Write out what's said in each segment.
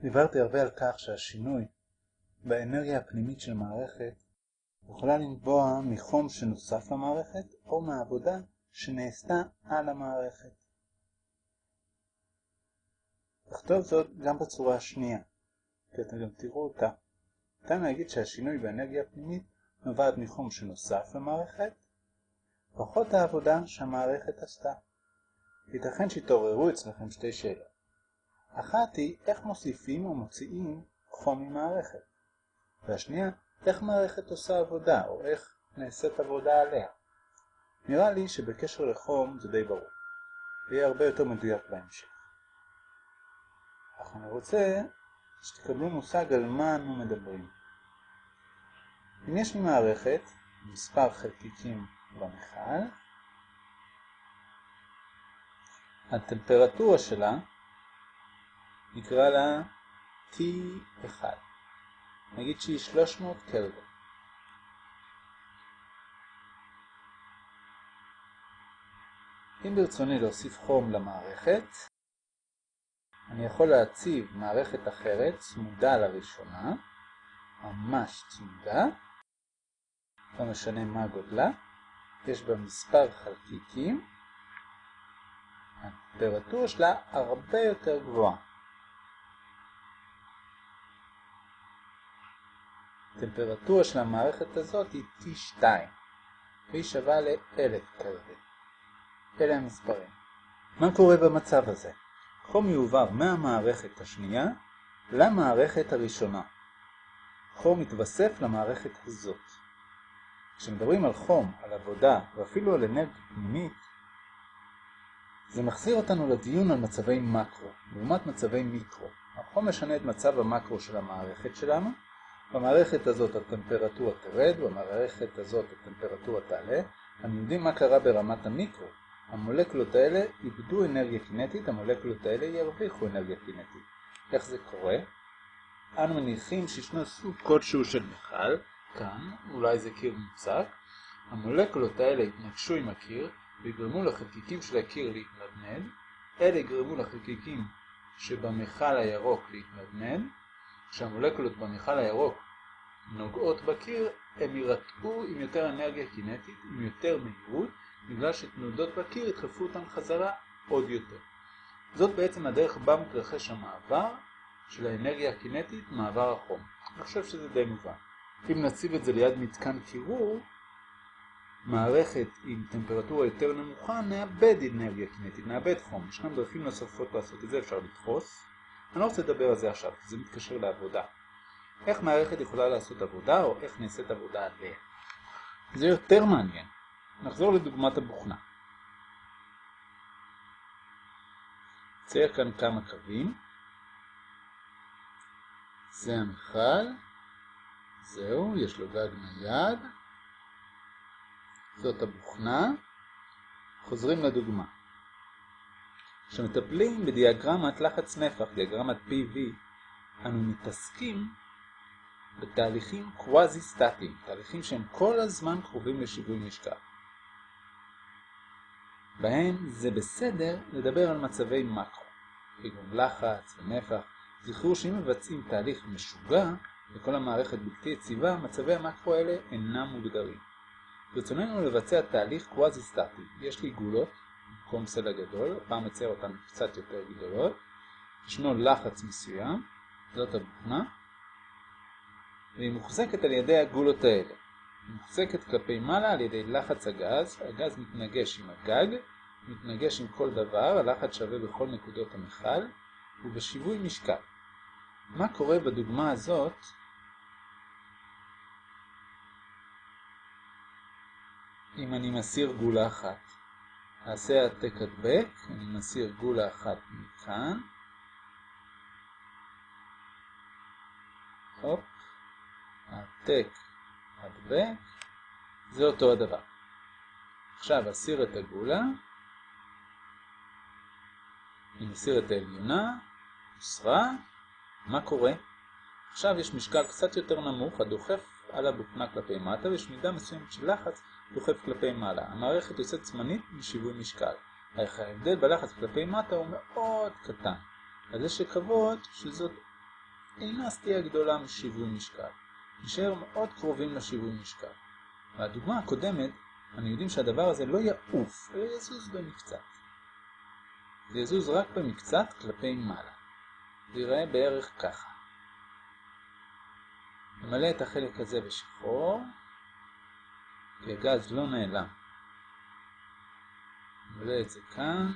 דיברתי הרבה על כך שהשינוי באנרגיה הפנימית של מערכת יכולה לנבוע מחום שנוסף למערכת או מעבודה שנעשתה על המערכת. נכתוב זאת גם בצורה השנייה, כי אתם גם תראו אותה. ניתן להגיד שהשינוי באנרגיה הפנימית נובעת מחום שנוסף למערכת, פחות העבודה שהמערכת עשתה. ייתכן שהתעוררו אצלכם שתי שאלות. אחת היא איך מוסיפים או מוציאים חום ממערכת, והשנייה איך מערכת עושה עבודה או איך נעשית עבודה עליה. נראה לי שבקשר לחום זה די ברור, ויהיה הרבה יותר מדויק בהמשך. אך אני רוצה שתקבלו מושג על מה אנו מדברים. אם יש לי מערכת, מספר חלקיקים במכל, הטמפרטורה שלה נקרא לה T1. נגיד שהיא 300 קלווין. אם ברצוני להוסיף חום למערכת, אני יכול להציב מערכת אחרת צמודה לראשונה, ממש צמודה, לא משנה מה גודלה, יש בה מספר חלקיקים, הטמפרטורה שלה הרבה יותר גבוהה. הטמפרטורה של המערכת הזאת היא T2, והיא שווה ל-1000 קלווין. אלה המספרים. מה קורה במצב הזה? חום יועבר מהמערכת השנייה למערכת הראשונה. חום מתווסף למערכת הזאת. כשמדברים על חום, על עבודה ואפילו על אנרגיה פנימית, זה מחזיר אותנו לדיון על מצבי מקרו, לעומת מצבי מיקרו. החום משנה את מצב המקרו של המערכת שלנו, במערכת הזאת הטמפרטורה תרד, במערכת הזאת הטמפרטורה תעלה. אנחנו יודעים מה קרה ברמת המיקרו. המולקולות האלה איבדו אנרגיה קינטית, המולקולות האלה ירוויחו אנרגיה קינטית. איך זה קורה? אנו מניחים שישנו סוג כלשהו של מכל, כאן, אולי זה קיר מוצק, המולקולות האלה יתנגשו עם הקיר ויגרמו לחלקיקים של הקיר להתנדנד, אלה יגרמו לחלקיקים שבמכל הירוק להתנדנד, כשהמולקולות במכל הירוק נוגעות בקיר, הם יירתעו עם יותר אנרגיה קינטית, עם יותר מהירות, בגלל שתנודות בקיר ידחפו אותן חזרה עוד יותר. זאת בעצם הדרך בה מתרחש המעבר של האנרגיה הקינטית, מעבר החום. אני חושב שזה די מובן. אם נציב את זה ליד מתקן קירור, מערכת עם טמפרטורה יותר נמוכה, נאבד אנרגיה קינטית, נאבד חום. ישנם דרכים נוספות לעשות את זה, אפשר לדחוס. אני לא רוצה לדבר על זה עכשיו, כי זה מתקשר לעבודה. איך מערכת יכולה לעשות עבודה, או איך נעשית עבודה עליה. זה יותר מעניין. נחזור לדוגמת הבוכנה. צייר כאן כמה קווים. זה המכל. זהו, יש לו גג נייד. זאת הבוכנה. חוזרים לדוגמה. כשמטפלים בדיאגרמת לחץ נפח, דיאגרמת PV, אנו מתעסקים בתהליכים קוואזי-סטטיים, תהליכים שהם כל הזמן קרובים לשיווי משקל. בהם זה בסדר לדבר על מצבי מקרו, כגון לחץ ונפח. זכרו שאם מבצעים תהליך משוגע וכל המערכת בלתי יציבה, מצבי המקרו האלה אינם מוגדרים. ברצוננו לבצע תהליך קוואזי-סטטי. יש לי גולות, במקום סלע גדול, הפעם מצייר אותן קצת יותר גדולות. ישנו לחץ מסוים, זאת הבוכנה, והיא מוחזקת על ידי הגולות האלה. היא מוחזקת כלפי מעלה על ידי לחץ הגז, הגז מתנגש עם הגג, מתנגש עם כל דבר, הלחץ שווה בכל נקודות המכל, ובשיווי משקל. מה קורה בדוגמה הזאת? אם אני מסיר גולה אחת. אעשה העתק הדבק, אני מסיר גולה אחת מכאן. הופ, העתק הדבק, זה אותו הדבר. עכשיו אסיר את הגולה, אני מסיר את העליונה, הוסרה, מה קורה? עכשיו יש משקל קצת יותר נמוך הדוחף על הבוכנה כלפי מטה ויש מידה מסוימת של לחץ דוחף כלפי מעלה. המערכת יוצאת זמנית משיווי משקל. ההבדל בלחץ כלפי מטה הוא מאוד קטן. אז יש לקוות שזאת אינה סטייה גדולה משיווי משקל. נשאר מאוד קרובים לשיווי משקל. והדוגמה הקודמת, אנו יודעים שהדבר הזה לא יעוף, אלא יזוז במקצת. זה יזוז רק במקצת כלפי מעלה. זה ייראה בערך ככה. נמלא את החלק הזה בשחור, כי הגז לא נעלם. נמלא את זה כאן.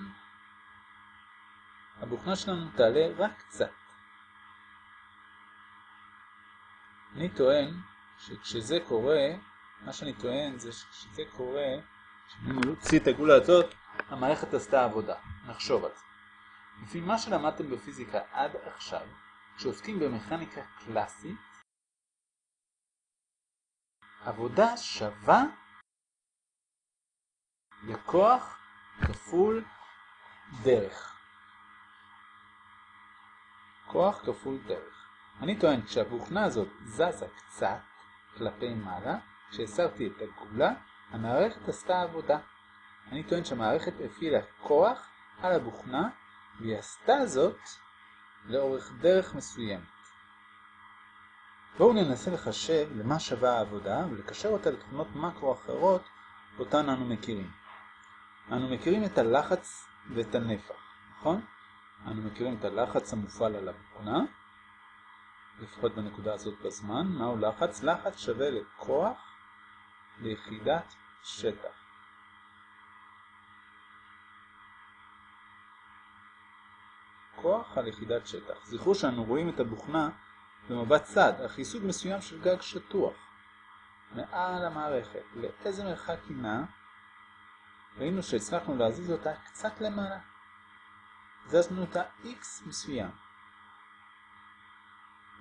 הבוכנה שלנו תעלה רק קצת. אני טוען שכשזה קורה, מה שאני טוען זה שכשזה קורה, כשאני מוציא את הגולה הזאת, המערכת עשתה עבודה. נחשוב על זה. לפי מה שלמדתם בפיזיקה עד עכשיו, כשעוסקים במכניקה קלאסית, עבודה שווה לכוח כפול דרך. כוח כפול דרך. אני טוען כשהבוכנה הזאת זזה קצת כלפי מעלה, כשהסרתי את הגולה, המערכת עשתה עבודה. אני טוען שהמערכת הפעילה כוח על הבוכנה, והיא עשתה זאת לאורך דרך מסוימת. בואו ננסה לחשב למה שווה העבודה ולקשר אותה לתכונות מקרו אחרות אותן אנו מכירים. אנו מכירים את הלחץ ואת הנפח, נכון? אנו מכירים את הלחץ המופעל על הבוכנה, לפחות בנקודה הזאת בזמן. מהו לחץ? לחץ שווה לכוח ליחידת שטח. כוח על יחידת שטח. זכרו שאנו רואים את הבוכנה במבט צד, אך היא סוג מסוים של גג שטוח. מעל המערכת, לאיזה מרחק היא נעה, ראינו שהצלחנו להזיז אותה קצת למעלה. זזנו אותה x מסוים.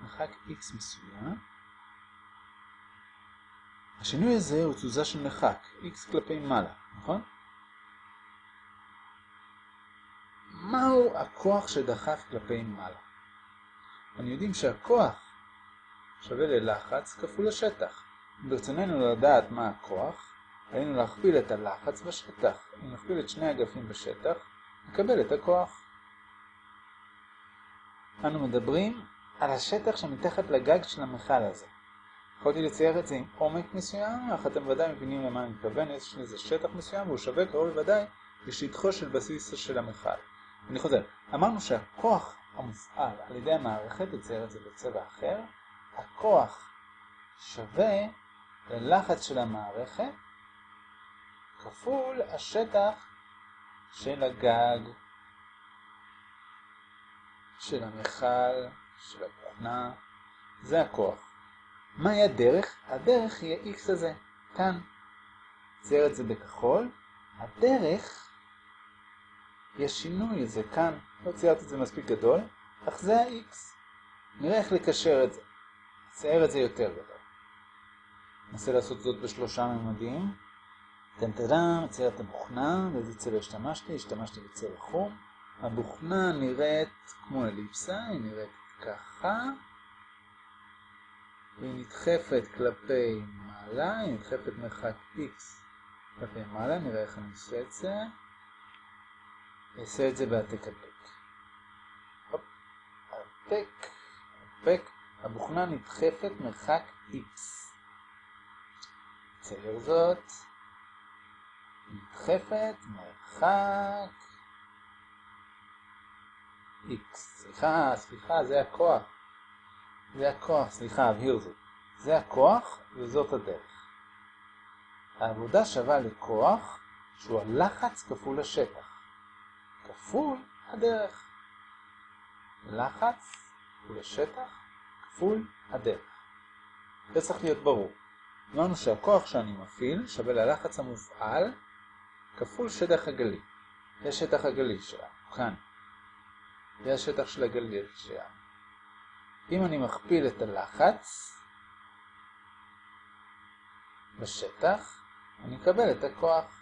מרחק x מסוים. השינוי הזה הוא תזוזה של מרחק, x כלפי מעלה, נכון? מהו הכוח שדחף כלפי מעלה? אנחנו יודעים שהכוח שווה ללחץ כפול השטח. אם ברצוננו לדעת מה הכוח, עלינו להכפיל את הלחץ בשטח. אם נכפיל את שני אגפים בשטח, נקבל את הכוח. אנו מדברים על השטח שמתחת לגג של המכל הזה. יכולתי לצייר את זה עם עומק מסוים, אך אתם ודאי מבינים למה אני מתכוון, יש לזה שטח מסוים והוא שווה קרוב לוודאי לשטחו של בסיס של המכל. אני חוזר, אמרנו שהכוח המופעל על ידי המערכת, נצייר את זה בצבע אחר, הכוח שווה ללחץ של המערכת כפול השטח של הגג, של המכל, של הבוכנה, זה הכוח. מהי הדרך? הדרך היא ה-x הזה, כאן. צייר את זה בכחול. הדרך היא השינוי הזה כאן. לא ציירתי את זה מספיק גדול, אך זה ה-x. נראה איך לקשר את זה. צייר את זה יותר גדול. ננסה לעשות זאת בשלושה ממדים. טנטרם, צייר את הבוכנה, באיזה צבע השתמשתי? השתמשתי בצבע חום. הבוכנה נראית כמו אליפסה, היא נראית ככה. והיא נדחפת כלפי מעלה, היא נדחפת מרחק x כלפי מעלה, נראה איך אני עושה את זה. אעשה את זה בהעתק הדבק. העתק, העתק, הבוכנה נדחפת מרחק x. צייר זאת. נדחפת מרחק x. סליחה, סליחה, זה הכוח. זה הכוח, סליחה, אבהיר זאת. זה הכוח וזאת הדרך. העבודה שווה לכוח שהוא הלחץ כפול השטח. כפול הדרך. לחץ כפול השטח כפול הדרך. זה צריך להיות ברור. אמרנו שהכוח שאני מפעיל שווה ללחץ המופעל כפול שטח הגלי. זה שטח הגלי שלנו, כאן. זה השטח של הגליל שלנו. אם אני מכפיל את הלחץ בשטח, אני אקבל את הכוח.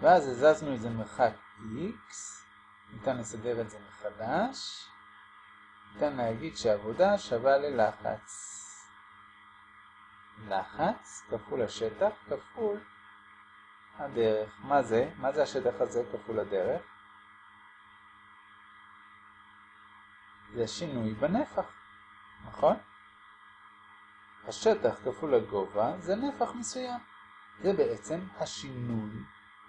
ואז הזזנו את זה מרחק x, ניתן לסדר את זה מחדש, ניתן להגיד שהעבודה שווה ללחץ. לחץ כפול השטח כפול הדרך. מה זה? מה זה השטח הזה כפול הדרך? זה שינוי בנפח. נכון? השטח כפול הגובה זה נפח מסוים. זה בעצם השינוי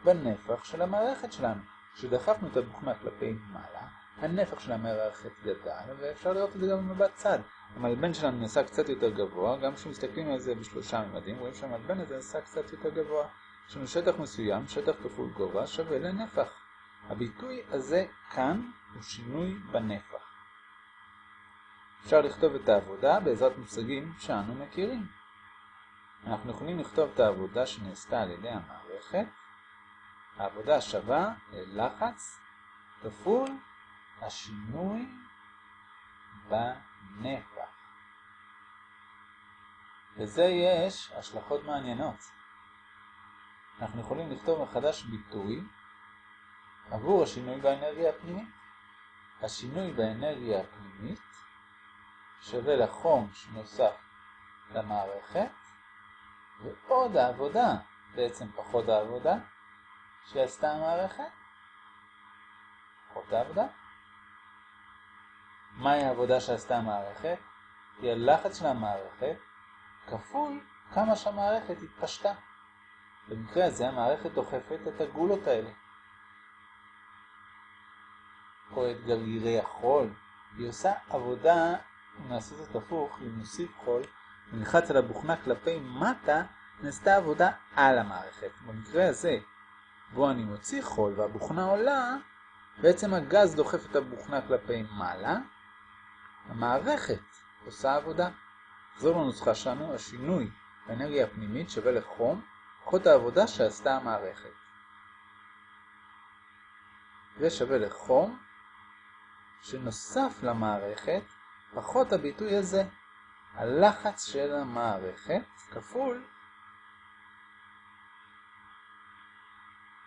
בנפח של המערכת שלנו. כשדחפנו את הבוכנה כלפי מעלה, הנפח של המערכת גדל, ואפשר לראות את זה גם במבט צד. המלבן שלנו נעשה קצת יותר גבוה, גם כשמסתכלים על זה בשלושה ממדים, רואים שהמלבן הזה נעשה קצת יותר גבוה. יש לנו שטח מסוים, שטח כפול גובה, שווה לנפח. הביטוי הזה כאן הוא שינוי בנפח. אפשר לכתוב את העבודה בעזרת מושגים שאנו מכירים. אנחנו יכולים לכתוב את העבודה שנעשתה על ידי המערכת. העבודה שווה ללחץ כפול השינוי בנפח. לזה יש השלכות מעניינות. אנחנו יכולים לכתוב מחדש ביטוי עבור השינוי באנרגיה הפנימית. השינוי באנרגיה הפנימית שווה לחום שנוסף למערכת, ועוד העבודה, בעצם פחות העבודה, שעשתה המערכת, פחות העבודה. מהי העבודה שעשתה המערכת? היא הלחץ של המערכת כפול כמה שהמערכת התפשטה. במקרה הזה המערכת דוחפת את הגולות האלה. או את גרגירי החול. היא עושה עבודה, נעשה זאת הפוך, אם נוסיף חול, ונלחץ על הבוכנה כלפי מטה, נעשתה עבודה על המערכת. במקרה הזה, בו אני מוציא חול והבוכנה עולה, בעצם הגז דוחף את הבוכנה כלפי מעלה, המערכת עושה עבודה. נחזור לנוסחה שלנו, השינוי באנרגיה הפנימית שווה לחום, פחות העבודה שעשתה המערכת. זה שווה לחום שנוסף למערכת, פחות הביטוי הזה, הלחץ של המערכת כפול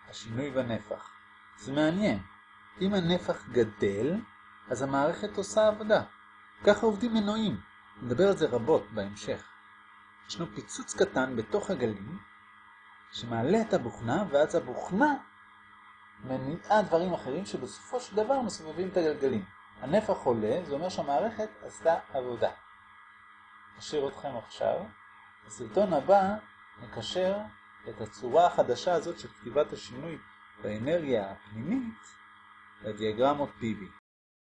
השינוי בנפח. זה מעניין. אם הנפח גדל, אז המערכת עושה עבודה. ככה עובדים מנועים. נדבר על זה רבות בהמשך. ישנו פיצוץ קטן בתוך הגלים, שמעלה את הבוכנה, ואז הבוכנה מניעה דברים אחרים שבסופו של דבר מסובבים את הגלגלים. הנפח עולה, זה אומר שהמערכת עשתה עבודה. אשאיר אתכם עכשיו. בסרטון הבא נקשר את הצורה החדשה הזאת של כתיבת השינוי באנרגיה הפנימית לדיאגרמות PV.